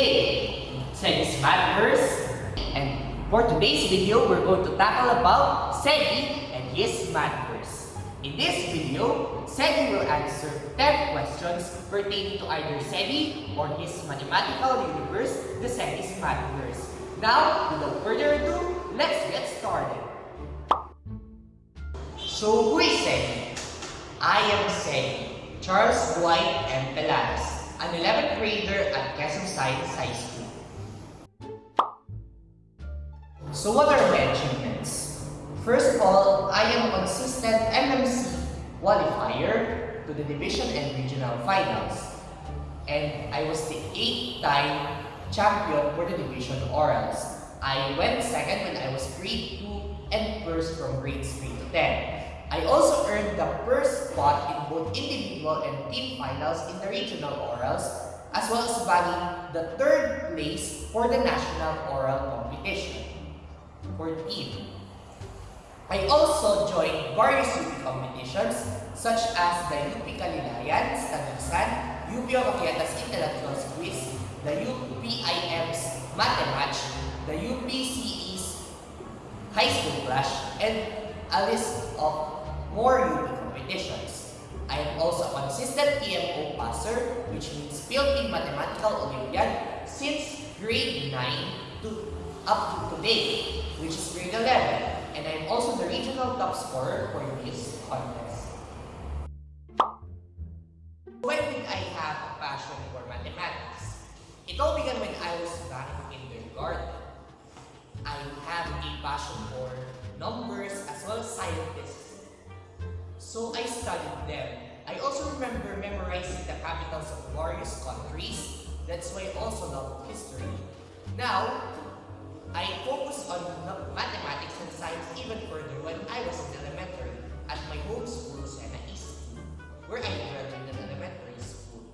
today, Seggy's Mathverse. And for today's video, we're going to tackle about Seggy and his Mathverse. In this video, Seggy will answer 10 questions pertaining to either Seggy or his mathematical universe, the Seggy's Mathverse. Now, without further ado, let's get started. So, who is Seggy? I am Seggy, Charles Dwight M. Pelanes an 11th grader at Quezon Science High School. So what are my achievements? First of all, I am a consistent MMC qualifier to the division and regional finals. And I was the 8th time champion for the division orals. I went second when I was grade 2 and first from grades 3 to 10. I also earned the first spot in both individual and team finals in the regional orals, as well as bagging the third place for the national oral competition for team. I also joined various UP competitions such as the UP Kalilayan, Tagusan, UP Omaquiatas Intellectuals Quiz, the UPIM's Mathematch, the UPCE's High School Clash, and a list of more UP competitions. I am also a consistent PMO passer, which means Philippine Mathematical Olympiad, since grade 9 to up to today, which is grade 11. And I am also the regional top scorer for this contest. When did I have a passion for mathematics? It all began when I was back in kindergarten. I have a passion for numbers as well as scientists so I studied them. I also remember memorizing the capitals of various countries. That's why I also love history. Now, I focus on mathematics and science even further when I was in elementary at my home school, Sena East, where I graduated elementary school.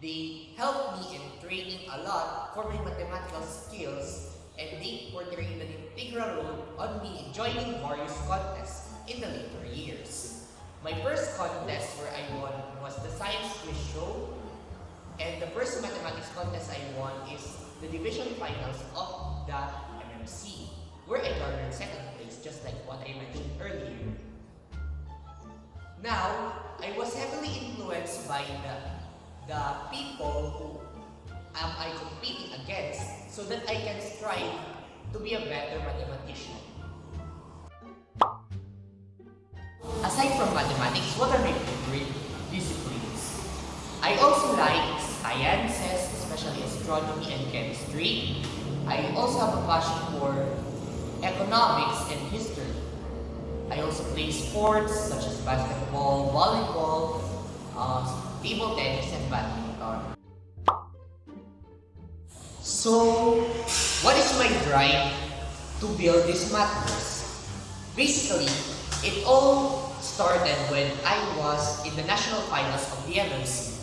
They helped me in training a lot for my mathematical skills and they portrayed an integral role on me joining various contests in the later years. My first contest where I won was the science quiz show. And the first mathematics contest I won is the division finals of the MMC, where I garnered second place, just like what I mentioned earlier. Now, I was heavily influenced by the, the people who am I competing against so that I can strive to be a better mathematician. Mathematics, what are my favorite disciplines? I also like sciences, especially astronomy and chemistry. I also have a passion for economics and history. I also play sports such as basketball, volleyball, uh, table tennis, and badminton. So, what is my drive to build this Mathverse? Basically, it all started when I was in the national finals of the MMC,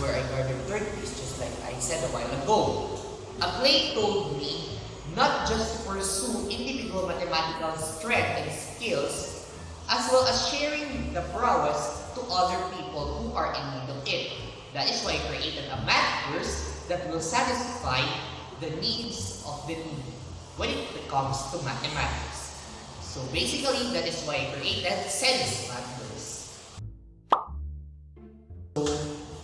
where I garnered third place, just like I said a while ago. A play told me not just to pursue individual mathematical strength and skills, as well as sharing the prowess to other people who are in need of it. That is why I created a math course that will satisfy the needs of the need when it comes to mathematics. So basically, that is why I created Seggy's Mathverse. So,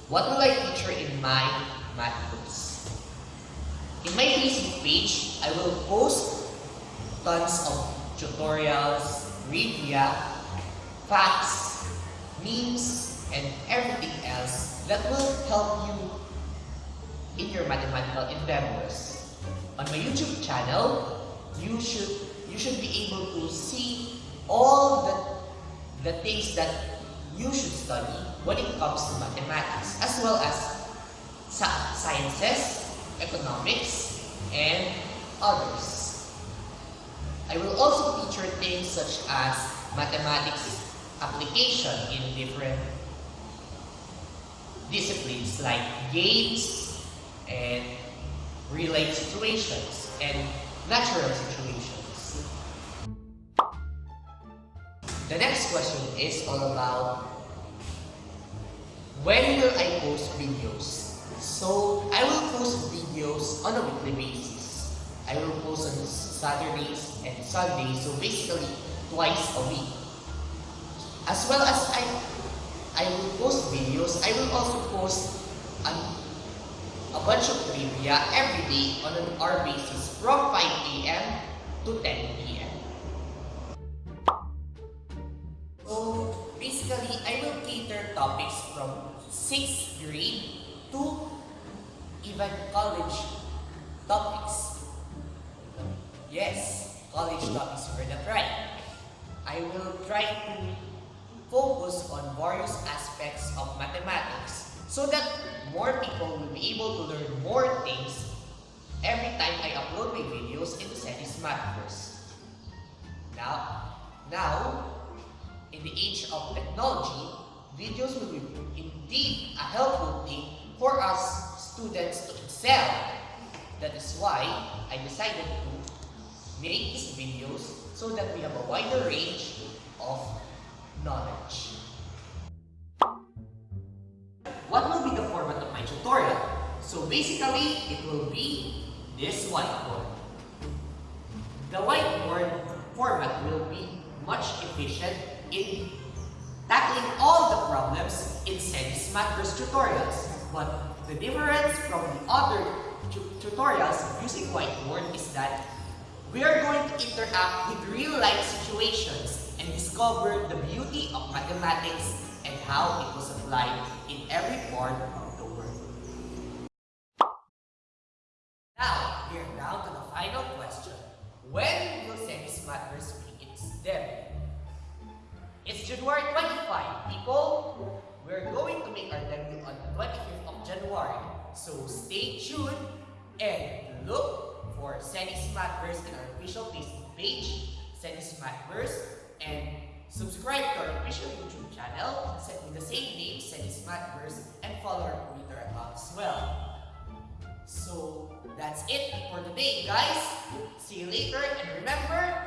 what will I feature in my Mathverse? In my Facebook page, I will post tons of tutorials, trivia, facts, memes, and everything else that will help you in your mathematical endeavors. On my YouTube channel, you should you should be able to see all the, the things that you should study when it comes to mathematics, as well as sciences, economics, and others. I will also feature things such as mathematics application in different disciplines like games and real-life situations and natural situations. Question is all about when will I post videos? So I will post videos on a weekly basis. I will post on Saturdays and Sundays, so basically twice a week. As well as I I will post videos, I will also post an, a bunch of trivia every day on an hour basis from 5 a.m. to 10 p.m. basically, I will cater topics from 6th grade to even college topics. Yes, college topics, heard that right. I will try to focus on various aspects of mathematics so that more people will be able to learn more things every time I upload my videos into Seggy's Mathverse. Now, now, in the age of technology, videos will be indeed a helpful thing for us students to excel. That is why I decided to make these videos so that we have a wider range of knowledge. What will be the format of my tutorial? So basically, it will be this whiteboard. The whiteboard format will be much efficient in tackling all the problems in Seggy's Mathverse tutorials. But the difference from the other tu tutorials using whiteboard is that we are going to interact with real-life situations and discover the beauty of mathematics and how it was applied in every part of the world. Now, we are down to the final question. When will Seggy's Mathverse be its debut? It's January 25, people! We're going to make our debut on the 25th of January. So stay tuned and look for Seggy's Mathverse in our official Facebook page, Seggy's Mathverse, and subscribe to our official YouTube channel with the same name, Seggy's Mathverse, and follow our Twitter account as well. So that's it for today, guys. See you later, and remember,